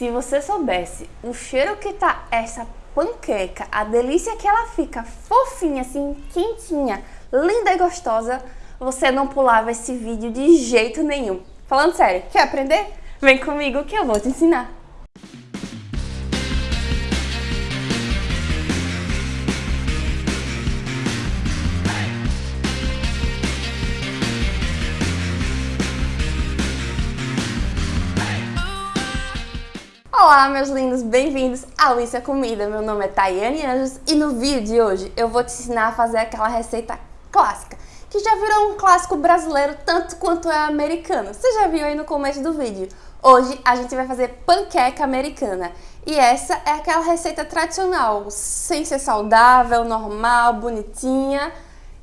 Se você soubesse o cheiro que tá essa panqueca, a delícia que ela fica fofinha, assim, quentinha, linda e gostosa, você não pulava esse vídeo de jeito nenhum. Falando sério, quer aprender? Vem comigo que eu vou te ensinar. Olá meus lindos, bem-vindos ao Isso é Comida, meu nome é Tayane Anjos e no vídeo de hoje eu vou te ensinar a fazer aquela receita clássica que já virou um clássico brasileiro tanto quanto é americano, você já viu aí no começo do vídeo. Hoje a gente vai fazer panqueca americana e essa é aquela receita tradicional, sem ser saudável, normal, bonitinha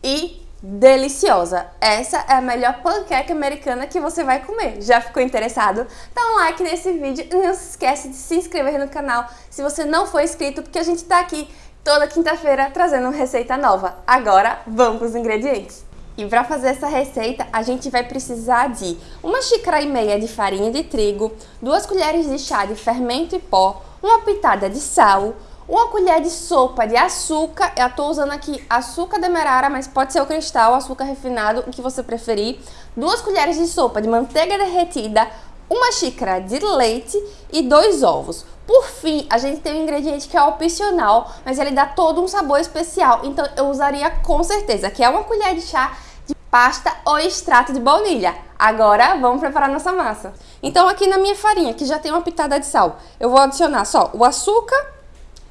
e deliciosa. Essa é a melhor panqueca americana que você vai comer. Já ficou interessado? Dá um like nesse vídeo e não se esquece de se inscrever no canal se você não for inscrito, porque a gente tá aqui toda quinta-feira trazendo uma receita nova. Agora, vamos para os ingredientes. E para fazer essa receita, a gente vai precisar de uma xícara e meia de farinha de trigo, duas colheres de chá de fermento e pó, uma pitada de sal, uma colher de sopa de açúcar, eu estou usando aqui açúcar demerara, mas pode ser o cristal, açúcar refinado, o que você preferir. Duas colheres de sopa de manteiga derretida, uma xícara de leite e dois ovos. Por fim, a gente tem um ingrediente que é opcional, mas ele dá todo um sabor especial, então eu usaria com certeza, que é uma colher de chá de pasta ou extrato de baunilha. Agora, vamos preparar nossa massa. Então aqui na minha farinha, que já tem uma pitada de sal, eu vou adicionar só o açúcar,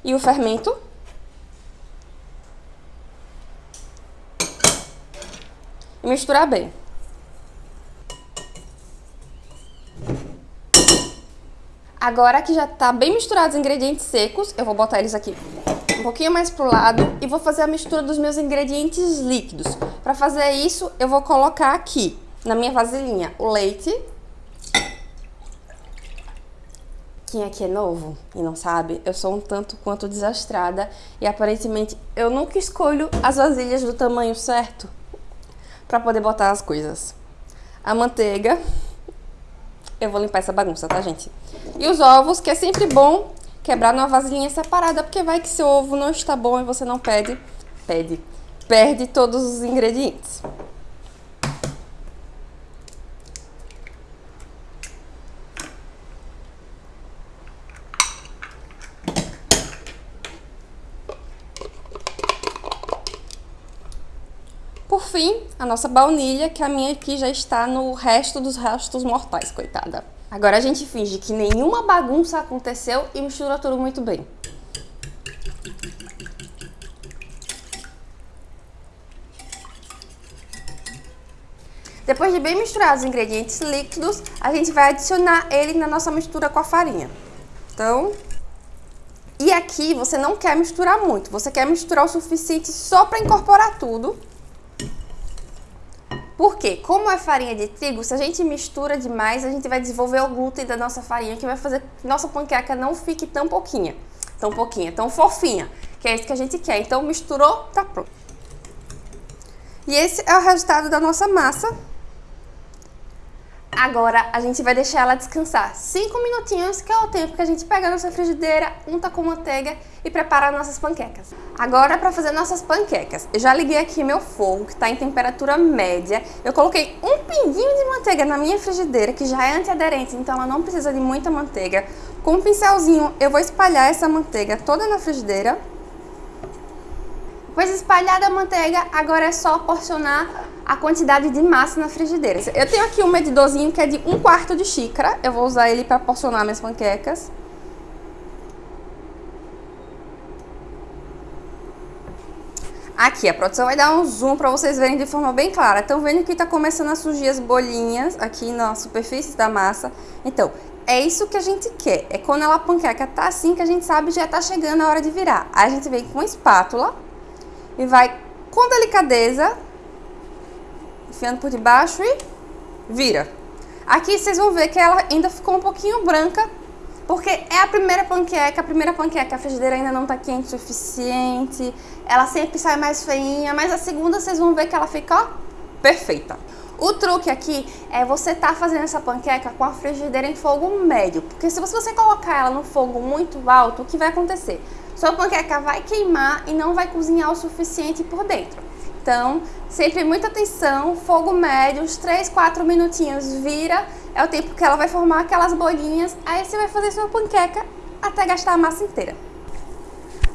e o fermento. E misturar bem. Agora que já tá bem misturados os ingredientes secos, eu vou botar eles aqui um pouquinho mais pro lado e vou fazer a mistura dos meus ingredientes líquidos. Para fazer isso, eu vou colocar aqui na minha vasilhinha o leite, quem aqui é novo e não sabe, eu sou um tanto quanto desastrada e aparentemente eu nunca escolho as vasilhas do tamanho certo para poder botar as coisas. A manteiga, eu vou limpar essa bagunça, tá gente? E os ovos, que é sempre bom quebrar numa vasilhinha separada, porque vai que seu ovo não está bom e você não pede, pede, perde todos os ingredientes. Por fim, a nossa baunilha, que a minha aqui já está no resto dos restos mortais, coitada. Agora a gente finge que nenhuma bagunça aconteceu e mistura tudo muito bem. Depois de bem misturar os ingredientes líquidos, a gente vai adicionar ele na nossa mistura com a farinha. Então, e aqui você não quer misturar muito, você quer misturar o suficiente só para incorporar tudo porque, como é farinha de trigo, se a gente mistura demais, a gente vai desenvolver o glúten da nossa farinha, que vai fazer que nossa panqueca não fique tão pouquinha, tão pouquinha, tão fofinha, que é isso que a gente quer. Então, misturou, tá pronto. E esse é o resultado da nossa massa. Agora a gente vai deixar ela descansar 5 minutinhos, que é o tempo que a gente pega a nossa frigideira, unta com manteiga e prepara nossas panquecas. Agora para fazer nossas panquecas, eu já liguei aqui meu fogo, que está em temperatura média. Eu coloquei um pinguinho de manteiga na minha frigideira, que já é antiaderente, então ela não precisa de muita manteiga. Com um pincelzinho eu vou espalhar essa manteiga toda na frigideira. Depois espalhada a manteiga, agora é só porcionar a quantidade de massa na frigideira. Eu tenho aqui um medidorzinho que é de um quarto de xícara. Eu vou usar ele para porcionar minhas panquecas. Aqui, a produção vai dar um zoom para vocês verem de forma bem clara. Estão vendo que está começando a surgir as bolinhas aqui na superfície da massa. Então, é isso que a gente quer. É quando ela a panqueca tá assim que a gente sabe já está chegando a hora de virar. Aí a gente vem com espátula e vai com delicadeza enfiando por debaixo e vira. Aqui vocês vão ver que ela ainda ficou um pouquinho branca, porque é a primeira panqueca, a primeira panqueca, a frigideira ainda não está quente o suficiente, ela sempre sai mais feinha, mas a segunda vocês vão ver que ela fica, ó, perfeita. O truque aqui é você tá fazendo essa panqueca com a frigideira em fogo médio, porque se você colocar ela no fogo muito alto, o que vai acontecer? Sua panqueca vai queimar e não vai cozinhar o suficiente por dentro. Então, sempre muita atenção, fogo médio, uns 3, 4 minutinhos, vira, é o tempo que ela vai formar aquelas bolinhas, aí você vai fazer sua panqueca até gastar a massa inteira.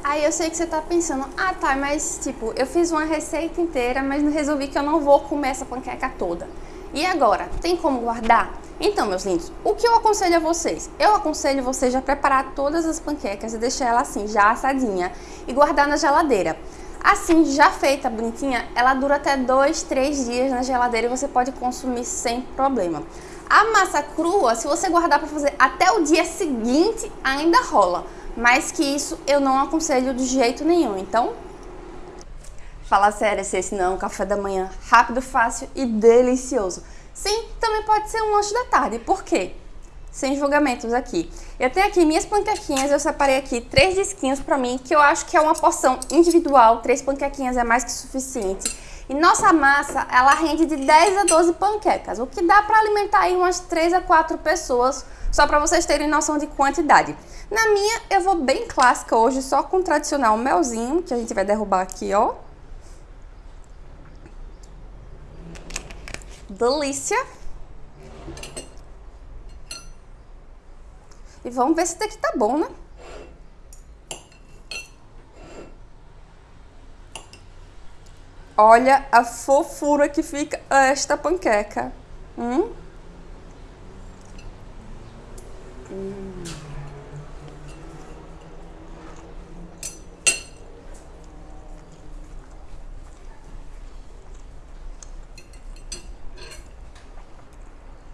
Aí eu sei que você tá pensando, ah tá, mas tipo, eu fiz uma receita inteira, mas resolvi que eu não vou comer essa panqueca toda. E agora, tem como guardar? Então, meus lindos, o que eu aconselho a vocês? Eu aconselho vocês a preparar todas as panquecas e deixar ela assim, já assadinha, e guardar na geladeira. Assim, já feita, bonitinha, ela dura até 2, 3 dias na geladeira e você pode consumir sem problema. A massa crua, se você guardar para fazer até o dia seguinte, ainda rola. Mas que isso eu não aconselho de jeito nenhum. Então, fala sério se esse não é um café da manhã rápido, fácil e delicioso. Sim, também pode ser um lanche da tarde. Por quê? Sem julgamentos aqui. Eu tenho aqui minhas panquequinhas, eu separei aqui três disquinhos pra mim, que eu acho que é uma porção individual, três panquequinhas é mais que suficiente. E nossa massa, ela rende de 10 a 12 panquecas, o que dá para alimentar aí umas 3 a 4 pessoas, só para vocês terem noção de quantidade. Na minha, eu vou bem clássica hoje, só com o tradicional melzinho, que a gente vai derrubar aqui, ó. Delícia! E vamos ver se daqui tá bom, né? Olha a fofura que fica esta panqueca. Hum? Hum.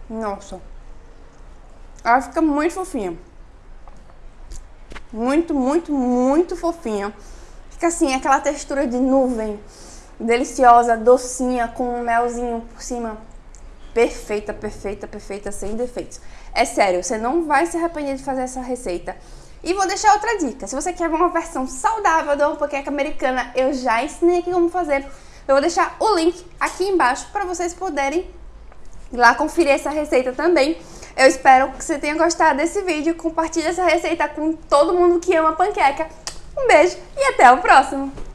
Nossa. Ela fica muito fofinha. Muito, muito, muito fofinha. Fica assim, aquela textura de nuvem deliciosa, docinha, com um melzinho por cima. Perfeita, perfeita, perfeita, sem defeitos. É sério, você não vai se arrepender de fazer essa receita. E vou deixar outra dica. Se você quer uma versão saudável da panqueca americana, eu já ensinei aqui como fazer. Eu vou deixar o link aqui embaixo para vocês poderem ir lá conferir essa receita também. Eu espero que você tenha gostado desse vídeo. Compartilhe essa receita com todo mundo que ama panqueca. Um beijo e até o próximo!